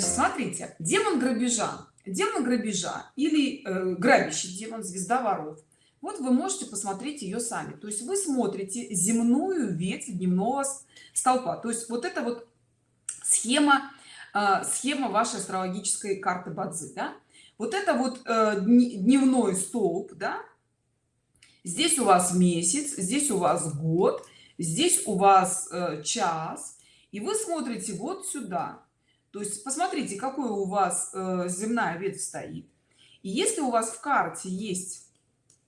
смотрите демон грабежа демон грабежа или э, грабящий демон звезда воров вот вы можете посмотреть ее сами. То есть вы смотрите земную ветвь дневного столпа. То есть вот это вот схема э, схема вашей астрологической карты бадзи да? вот это вот э, дневной столб да? Здесь у вас месяц здесь у вас год здесь у вас э, час. И вы смотрите вот сюда то есть посмотрите какой у вас э, земная ветвь стоит. И если у вас в карте есть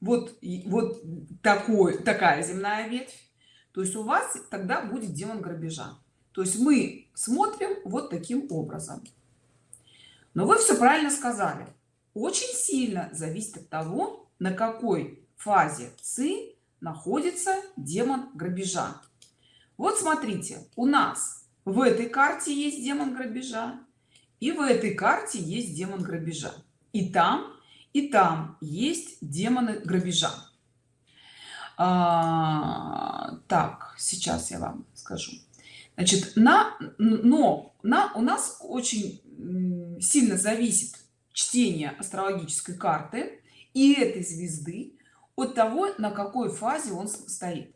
вот вот такой такая земная ветвь то есть у вас тогда будет демон грабежа. То есть мы смотрим вот таким образом. Но вы все правильно сказали. Очень сильно зависит от того на какой фазе ци находится демон грабежа. Вот смотрите у нас в этой карте есть демон грабежа и в этой карте есть демон грабежа. И там и там есть демоны грабежа. А, так сейчас я вам скажу. Значит на но на у нас очень сильно зависит чтение астрологической карты и этой звезды от того на какой фазе он стоит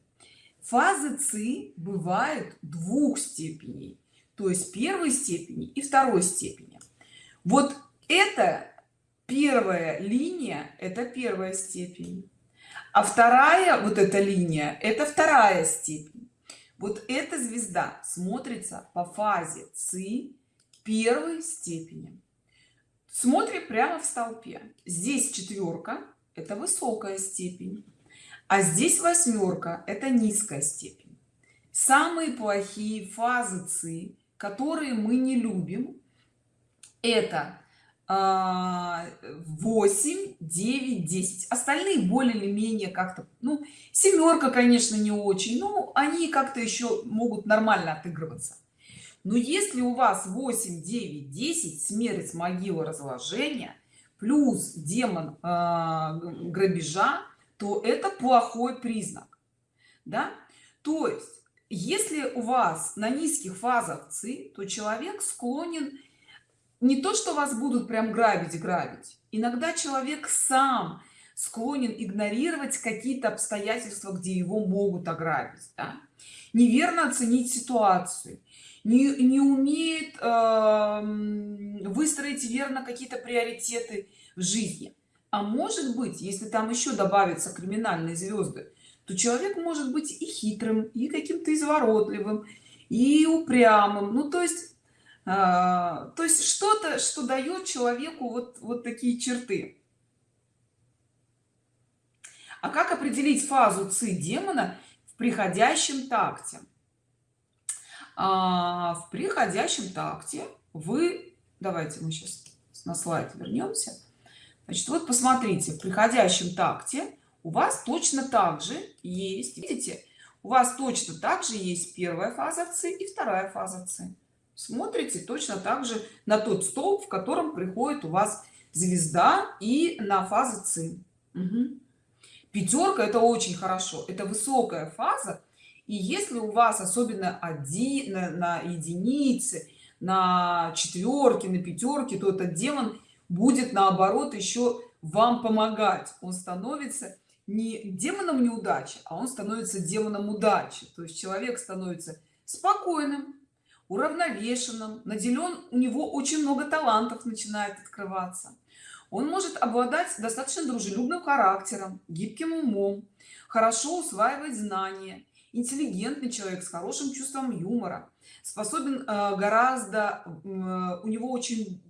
фазы ци бывают двух степеней то есть первой степени и второй степени. Вот это первая линия это первая степень а вторая вот эта линия это вторая степень. Вот эта звезда смотрится по фазе ци первой степени. Смотрим прямо в столпе здесь четверка это высокая степень а здесь восьмерка это низкая степень. Самые плохие фазы ци которые мы не любим это 8 9 10 остальные более или менее как-то ну семерка конечно не очень но они как-то еще могут нормально отыгрываться. Но если у вас 8 9 10 смерть могила разложения плюс демон э, грабежа то это плохой признак да то есть если у вас на низких фазах ци то человек склонен не то что вас будут прям грабить грабить иногда человек сам склонен игнорировать какие-то обстоятельства где его могут ограбить да? неверно оценить ситуацию не, не умеет э, выстроить верно какие-то приоритеты в жизни а может быть если там еще добавятся криминальные звезды то человек может быть и хитрым и каким-то изворотливым и упрямым. Ну то есть э, то есть что-то что дает человеку вот вот такие черты. А как определить фазу ци демона в приходящем такте? А, в приходящем такте вы давайте мы сейчас на слайд вернемся значит вот посмотрите в приходящем такте у вас точно так же есть видите у вас точно так же есть первая фаза ци и вторая фаза ци смотрите точно так же на тот столб в котором приходит у вас звезда и на фазы ци угу. пятерка это очень хорошо это высокая фаза и если у вас особенно один на, на единице на четверке на пятерке то этот демон будет наоборот еще вам помогать. Он становится не демоном неудачи а он становится демоном удачи. То есть человек становится спокойным уравновешенным наделен у него очень много талантов начинает открываться. Он может обладать достаточно дружелюбным характером гибким умом хорошо усваивать знания интеллигентный человек с хорошим чувством юмора способен э, гораздо э, у него очень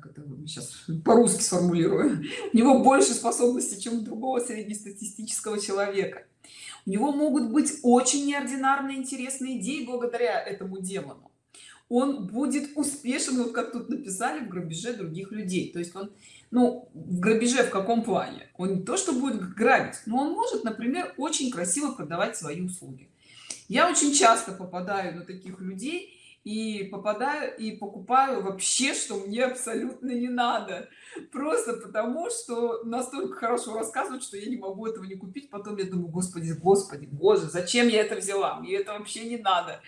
как это сейчас по-русски сформулирую у него больше способностей чем у другого среднестатистического человека. У него могут быть очень неординарные интересные идеи благодаря этому демону. Он будет успешен вот как тут написали в грабеже других людей. То есть он ну в грабеже в каком плане? Он не то что будет грабить но он может например очень красиво продавать свои услуги. Я очень часто попадаю на таких людей и попадаю и покупаю вообще что мне абсолютно не надо. Просто потому что настолько хорошо рассказывают что я не могу этого не купить. Потом я думаю господи господи боже зачем я это взяла? Мне это вообще не надо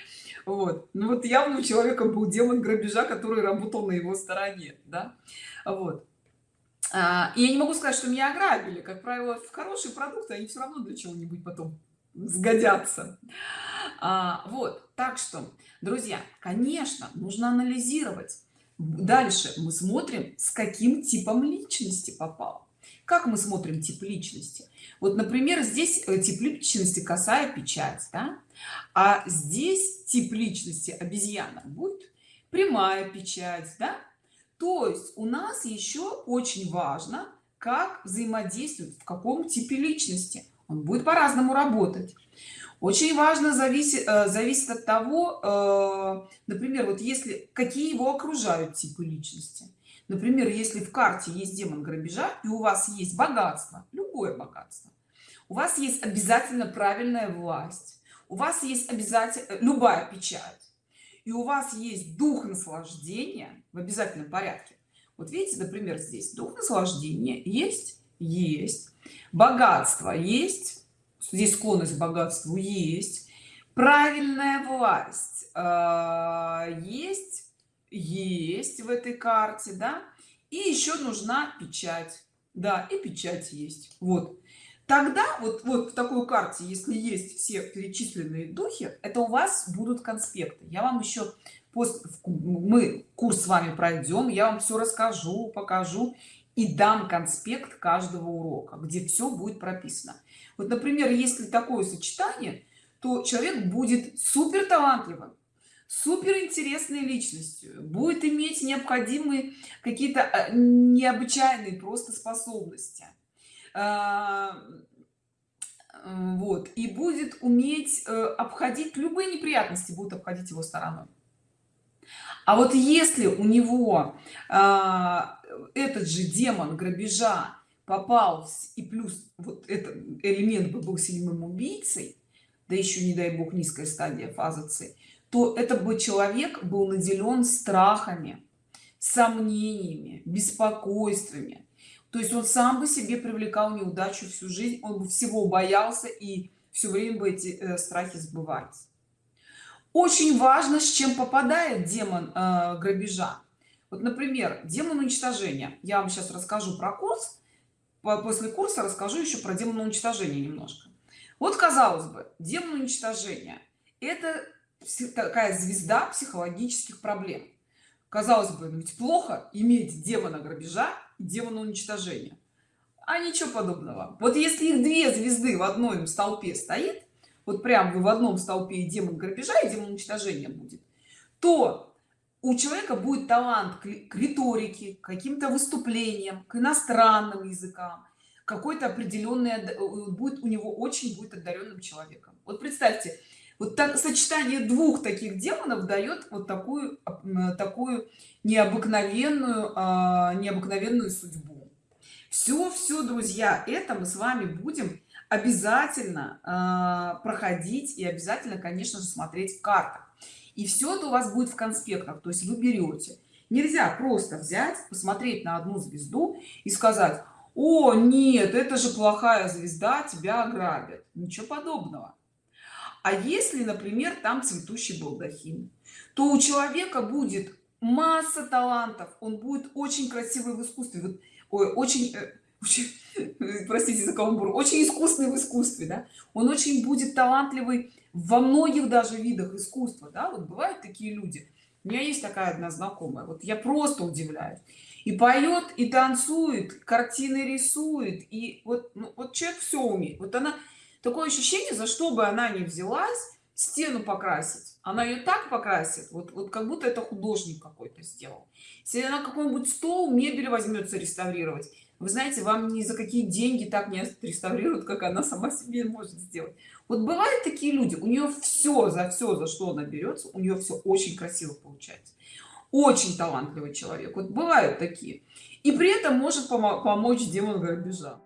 вот. Ну вот явно у человека был демон грабежа который работал на его стороне да? Вот. А, и я не могу сказать что меня ограбили. Как правило в хорошие продукты они все равно для чего-нибудь потом сгодятся а, вот так что друзья конечно нужно анализировать дальше мы смотрим с каким типом личности попал как мы смотрим тип личности вот например здесь э, тип личности косая печать да? а здесь тип личности обезьяна будет прямая печать да? то есть у нас еще очень важно как взаимодействует в каком типе личности он будет по-разному работать. Очень важно зависит э, зависит от того э, например вот если какие его окружают типы личности. Например если в карте есть демон грабежа и у вас есть богатство любое богатство у вас есть обязательно правильная власть у вас есть обязательно э, любая печать и у вас есть дух наслаждения в обязательном порядке. Вот видите например здесь дух наслаждения есть есть богатство есть здесь склонность к богатству есть правильная власть э, есть есть в этой карте да и еще нужна печать да и печать есть вот. Тогда вот вот в такой карте если есть все перечисленные духи это у вас будут конспекты. Я вам еще после мы курс с вами пройдем я вам все расскажу покажу и дам конспект каждого урока где все будет прописано. Вот например если такое сочетание то человек будет супер талантливым супер интересной личностью будет иметь необходимые какие-то э, необычайные просто способности. А, вот и будет уметь э, обходить любые неприятности будут обходить его стороной. А вот если у него а, этот же демон грабежа попал и плюс вот этот элемент бы был сильным убийцей да еще не дай бог низкая стадия фазы С то это бы человек был наделен страхами сомнениями беспокойствами. То есть он сам бы себе привлекал неудачу всю жизнь он бы всего боялся и все время бы эти э, страхи сбывались. Очень важно с чем попадает демон э, грабежа вот например демон уничтожения я вам сейчас расскажу про курс после курса расскажу еще про демона уничтожения немножко. Вот казалось бы демон уничтожения это такая звезда психологических проблем. Казалось бы ведь плохо иметь демона грабежа и демона уничтожения а ничего подобного. Вот если их две звезды в одном столпе стоит вот прям вы в одном столпе и демон грабежа и демон уничтожения будет то у человека будет талант к риторике каким-то выступлениям к иностранным языкам. Какой-то определенный э, будет у него очень будет одаренным человеком. Вот представьте вот так сочетание двух таких демонов дает вот такую такую необыкновенную а, необыкновенную судьбу. Все все друзья это мы с вами будем обязательно а, проходить и обязательно конечно же смотреть в картах. И все это у вас будет в конспектах то есть вы берете нельзя просто взять посмотреть на одну звезду и сказать о нет это же плохая звезда тебя ограбят ничего подобного. А если например там цветущий балдахин то у человека будет масса талантов он будет очень красивый в искусстве. Вот, ой, очень, э, очень простите за каламбур очень искусный в искусстве да? он очень будет талантливый во многих даже видах искусства да? вот бывают такие люди у меня есть такая одна знакомая вот я просто удивляюсь и поет и танцует картины рисует и вот ну, вот человек все умеет вот она такое ощущение за что бы она ни взялась стену покрасить она ее так покрасит вот вот как будто это художник какой-то сделал если она какой-нибудь стол мебель возьмется реставрировать вы знаете вам ни за какие деньги так не реставрируют как она сама себе может сделать. Вот бывают такие люди у нее все за все за что она берется у нее все очень красиво получается. Очень талантливый человек. Вот бывают такие. И при этом может помочь демон грабежа